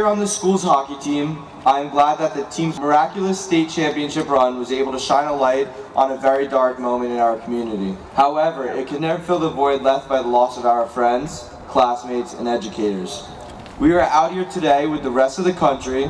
Player on the school's hockey team, I am glad that the team's miraculous state championship run was able to shine a light on a very dark moment in our community. However, it could never fill the void left by the loss of our friends, classmates, and educators. We are out here today with the rest of the country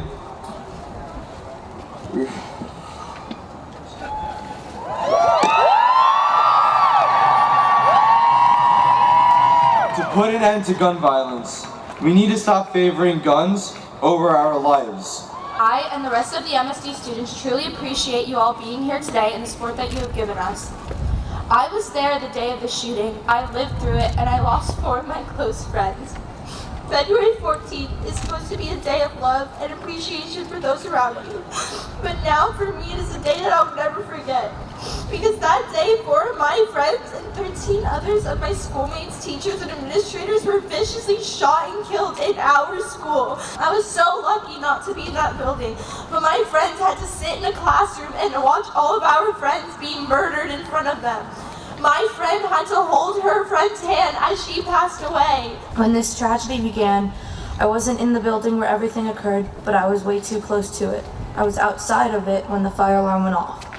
to put an end to gun violence. We need to stop favoring guns over our lives. I and the rest of the MSD students truly appreciate you all being here today and the support that you have given us. I was there the day of the shooting, I lived through it, and I lost four of my close friends. February 14th is supposed to be a day of love and appreciation for those around you. But now for me it is a day that I'll never forget. Because that day, four of my friends and 13 others of my schoolmates, teachers, and administrators were viciously shot and killed in our school. I was so lucky not to be in that building, but my friends had to sit in a classroom and watch all of our friends be murdered in front of them. My friend had to hold her friend's hand as she passed away. When this tragedy began, I wasn't in the building where everything occurred, but I was way too close to it. I was outside of it when the fire alarm went off.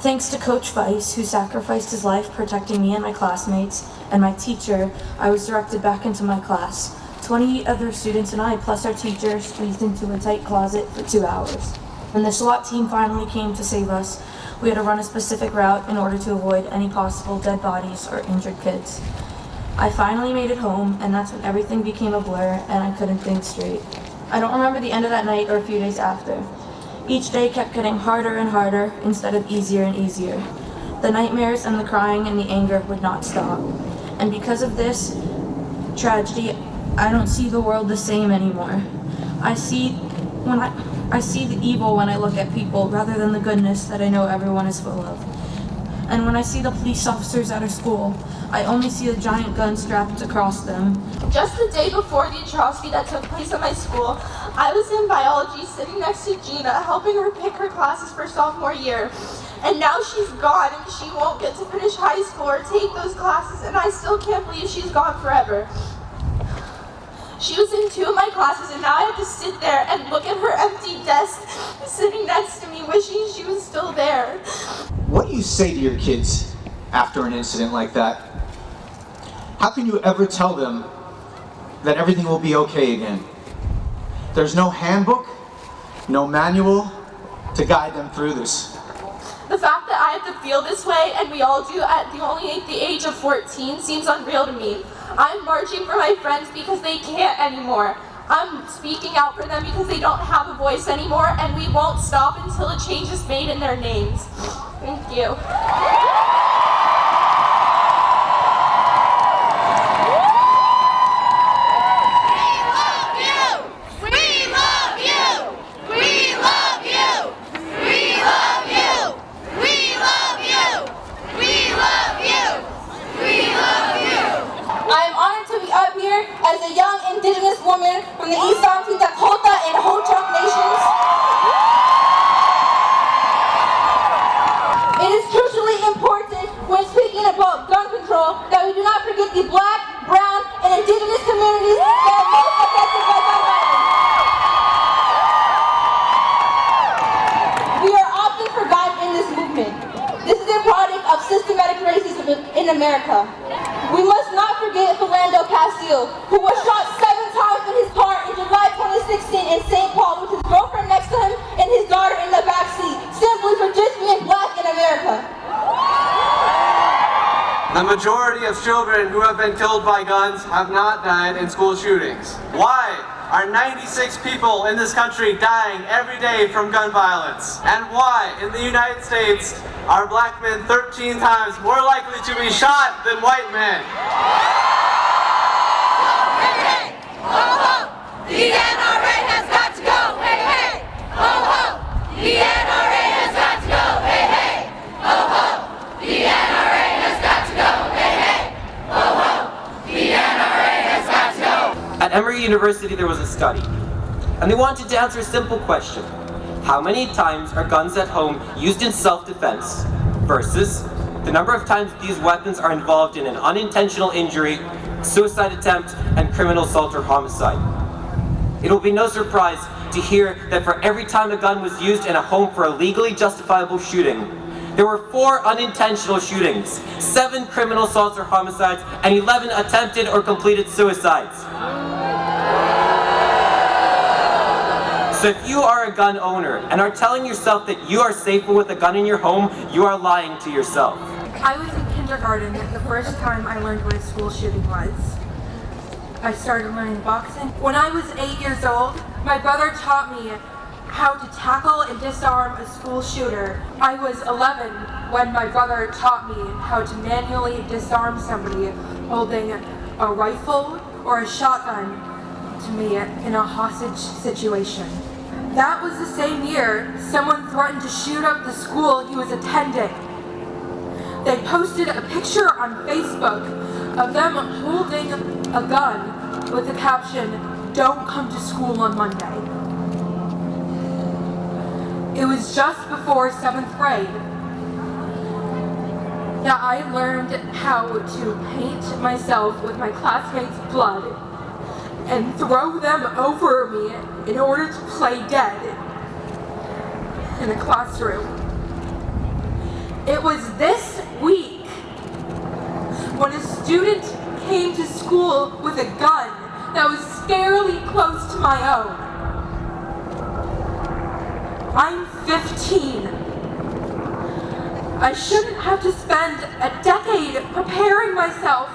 Thanks to Coach Feis, who sacrificed his life protecting me and my classmates, and my teacher, I was directed back into my class. 20 other students and I, plus our teacher, squeezed into a tight closet for two hours. When the SWAT team finally came to save us, we had to run a specific route in order to avoid any possible dead bodies or injured kids. I finally made it home, and that's when everything became a blur and I couldn't think straight. I don't remember the end of that night or a few days after. Each day kept getting harder and harder instead of easier and easier. The nightmares and the crying and the anger would not stop. And because of this tragedy, I don't see the world the same anymore. I see when I I see the evil when I look at people rather than the goodness that I know everyone is full of. And when I see the police officers at our school, I only see a giant gun strapped across them. Just the day before the atrocity that took place at my school, I was in biology sitting next to Gina, helping her pick her classes for sophomore year. And now she's gone and she won't get to finish high school or take those classes and I still can't believe she's gone forever. She was in two of my classes and now I have to sit there and look at her empty desk sitting next to me wishing she was still there. What do you say to your kids after an incident like that? How can you ever tell them that everything will be okay again? There's no handbook, no manual to guide them through this. The fact that I have to feel this way, and we all do at the only the age of 14, seems unreal to me. I'm marching for my friends because they can't anymore. I'm speaking out for them because they don't have a voice anymore, and we won't stop until a change is made in their names. Thank you. as a young indigenous from the East Mountain Dakota and Ho-Chunk nations. It is crucially important when speaking about gun control that we do not forget the black, brown, and indigenous communities that are most affected by gun violence. We are often forgotten in this movement. This is a product of systematic racism in America. We must not forget Philando Castile, who was shot 2016 in St. Paul with his girlfriend next to him and his daughter in the back seat, simply for just being black in America. The majority of children who have been killed by guns have not died in school shootings. Why are 96 people in this country dying every day from gun violence? And why, in the United States, are black men 13 times more likely to be shot than white men? University there was a study, and they wanted to answer a simple question. How many times are guns at home used in self-defense versus the number of times these weapons are involved in an unintentional injury, suicide attempt, and criminal assault or homicide? It will be no surprise to hear that for every time a gun was used in a home for a legally justifiable shooting, there were four unintentional shootings, seven criminal assaults or homicides, and 11 attempted or completed suicides. So if you are a gun owner and are telling yourself that you are safer with a gun in your home, you are lying to yourself. I was in kindergarten the first time I learned what a school shooting was. I started learning boxing. When I was eight years old, my brother taught me how to tackle and disarm a school shooter. I was 11 when my brother taught me how to manually disarm somebody holding a rifle or a shotgun to me in a hostage situation. That was the same year someone threatened to shoot up the school he was attending. They posted a picture on Facebook of them holding a gun with the caption, don't come to school on Monday. It was just before seventh grade that I learned how to paint myself with my classmates' blood and throw them over me in order to play dead in the classroom. It was this week when a student came to school with a gun that was scarily close to my own. I'm 15. I shouldn't have to spend a decade preparing myself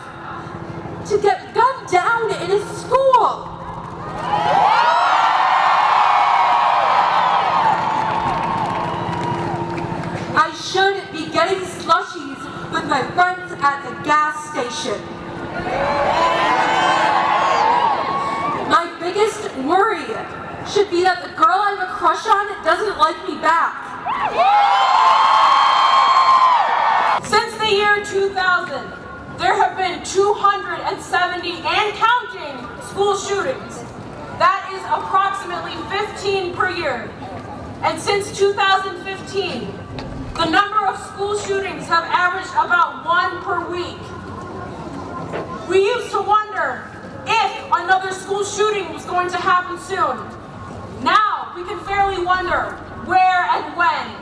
to get gunned down in a school. I should be getting slushies with my friends at the gas station. My biggest worry should be that the girl I have a crush on doesn't like me back. 270 and counting school shootings. That is approximately 15 per year. And since 2015, the number of school shootings have averaged about one per week. We used to wonder if another school shooting was going to happen soon. Now we can fairly wonder where and when.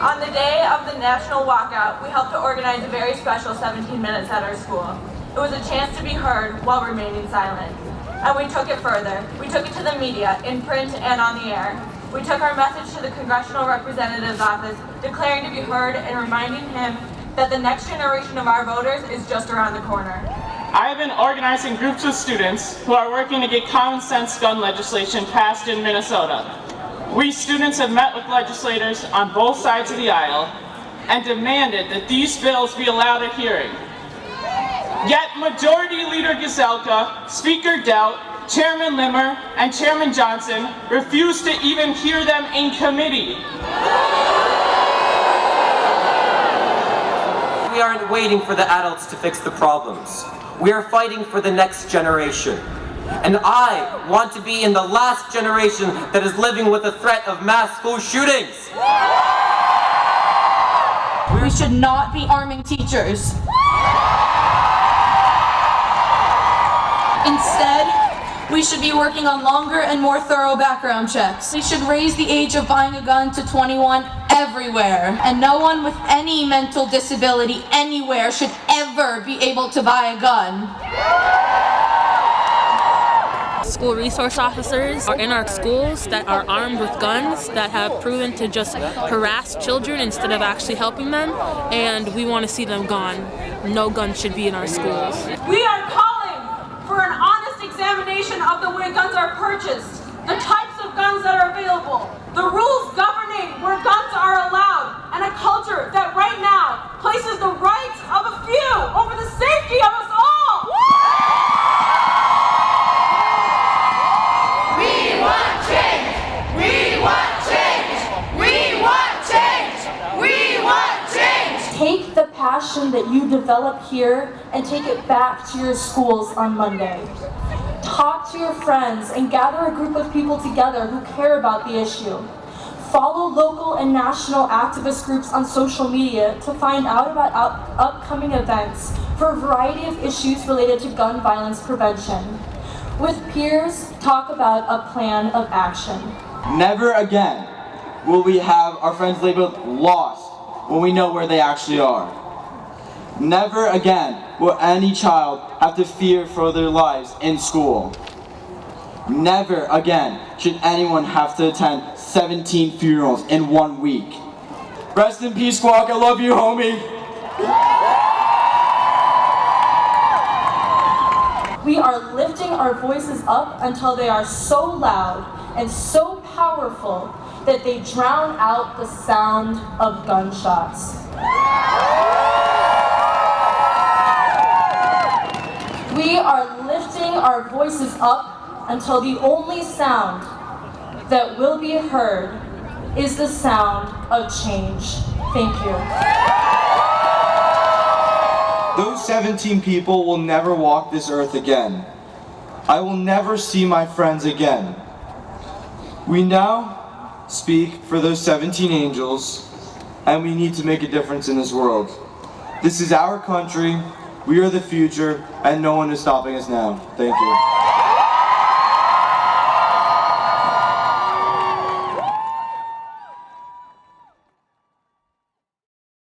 On the day of the national walkout, we helped to organize a very special 17 minutes at our school. It was a chance to be heard while remaining silent. And we took it further. We took it to the media, in print and on the air. We took our message to the Congressional Representative's office, declaring to be heard and reminding him that the next generation of our voters is just around the corner. I have been organizing groups of students who are working to get common sense gun legislation passed in Minnesota. We students have met with legislators on both sides of the aisle and demanded that these bills be allowed a hearing. Yet Majority Leader Gazelka, Speaker Daudt, Chairman Limmer, and Chairman Johnson refused to even hear them in committee. We aren't waiting for the adults to fix the problems. We are fighting for the next generation. And I want to be in the last generation that is living with the threat of mass school shootings. We should not be arming teachers. Instead, we should be working on longer and more thorough background checks. We should raise the age of buying a gun to 21 everywhere. And no one with any mental disability anywhere should ever be able to buy a gun. School resource officers are in our schools that are armed with guns that have proven to just harass children instead of actually helping them, and we want to see them gone. No guns should be in our schools. We are for an honest examination of the way guns are purchased, the types of guns that are available, the rules governing where guns are allowed, and a culture that right now places the rights of a few over the safety of us all. We want change! We want change! We want change! We want change! Take the passion that you develop here and take it back to your schools on Monday. Talk to your friends and gather a group of people together who care about the issue. Follow local and national activist groups on social media to find out about up- upcoming events for a variety of issues related to gun violence prevention. With peers, talk about a plan of action. Never again will we have our friends labeled lost when we know where they actually are. Never again will any child have to fear for their lives in school. Never again should anyone have to attend 17 funerals in one week. Rest in peace, Squawk. I love you, homie. We are lifting our voices up until they are so loud and so powerful that they drown out the sound of gunshots. We are lifting our voices up until the only sound that will be heard is the sound of change. Thank you. Those 17 people will never walk this earth again. I will never see my friends again. We now speak for those 17 angels, and we need to make a difference in this world. This is our country, we are the future, and no one is stopping us now. Thank you.